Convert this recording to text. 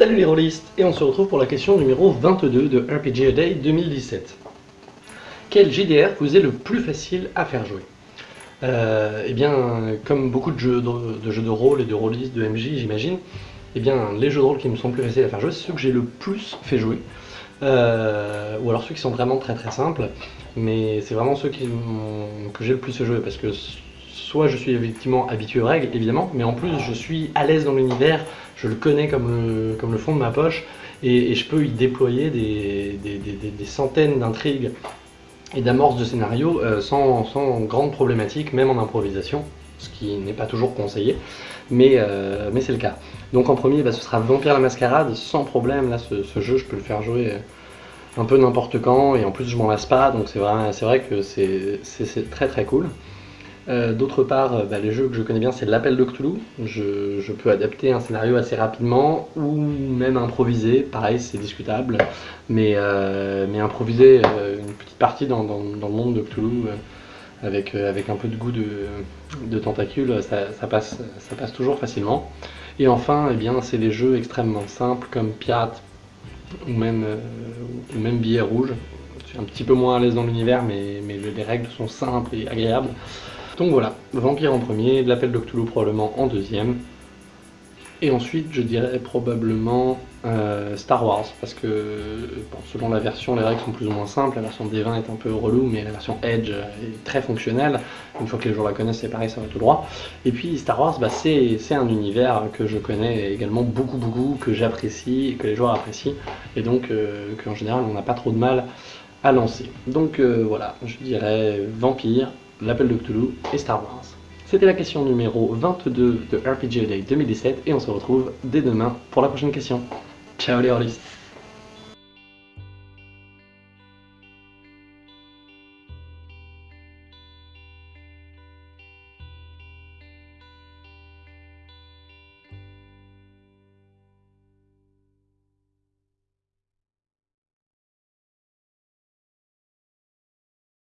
Roliste et on se retrouve pour la question numéro 22 de RPG A Day 2017. Quel JDR vous est le plus facile à faire jouer? Euh, Eh bien, comme beaucoup de jeux de, jeux de rôle et de rôlistes, de MJ j'imagine, eh bien, les jeux de rôle qui me sont plus faciles à faire jouer, c'est ceux que j'ai le plus fait jouer. Euh, ou alors ceux qui sont vraiment très très simples, mais c'est vraiment ceux que j'ai le plus fait jouer parce que soit je suis effectivement habitué aux règles, évidemment, mais en plus je suis à l'aise dans l'univers, je le connais comme le, comme le fond de ma poche, et, je peux y déployer des, des, centaines d'intrigues et d'amorces de scénarios euh, sans, sans, grande problématique, même en improvisation, ce qui n'est pas toujours conseillé, mais, euh, mais c'est le cas. Donc en premier, bah, ce sera Vampire la Mascarade, sans problème, là ce, ce, jeu je peux le faire jouer un peu n'importe quand, et en plus je m'en lasse pas, donc c'est vrai, vrai que c'est très très cool. Euh, d'autre part, euh, bah, les jeux que je connais bien, c'est l'appel de Cthulhu. Je, peux adapter un scénario assez rapidement ou même improviser. Pareil, c'est discutable, mais, euh, improviser une petite partie dans, le monde de Cthulhu avec, un peu de goût de, ça, passe, ça passe toujours facilement. Et enfin, eh bien, c'est des jeux extrêmement simples comme Pirate ou même, Billet Rouge. Je suis un petit peu moins à l'aise dans l'univers, mais les règles sont simples et agréables. Donc voilà, Vampire en premier, l'appel de probablement en deuxième. Et ensuite, je dirais probablement euh, Star Wars, parce que selon la version, les règles sont plus ou moins simples. La version D20 est un peu relou, mais la version Edge est très fonctionnelle. Une fois que les joueurs la connaissent, c'est pareil, ça va tout droit. Et puis Star Wars, bah, c'est un univers que je connais également beaucoup, beaucoup, que j'apprécie, que les joueurs apprécient, et donc euh, qu'en général, on n'a pas trop de mal à lancer. Donc euh, voilà, je dirais Vampire, l'appel de Cthulhu et Star Wars. C'était la question numéro 22 de RPG Day 2017 et on se retrouve dès demain pour la prochaine question. Ciao les rôlistes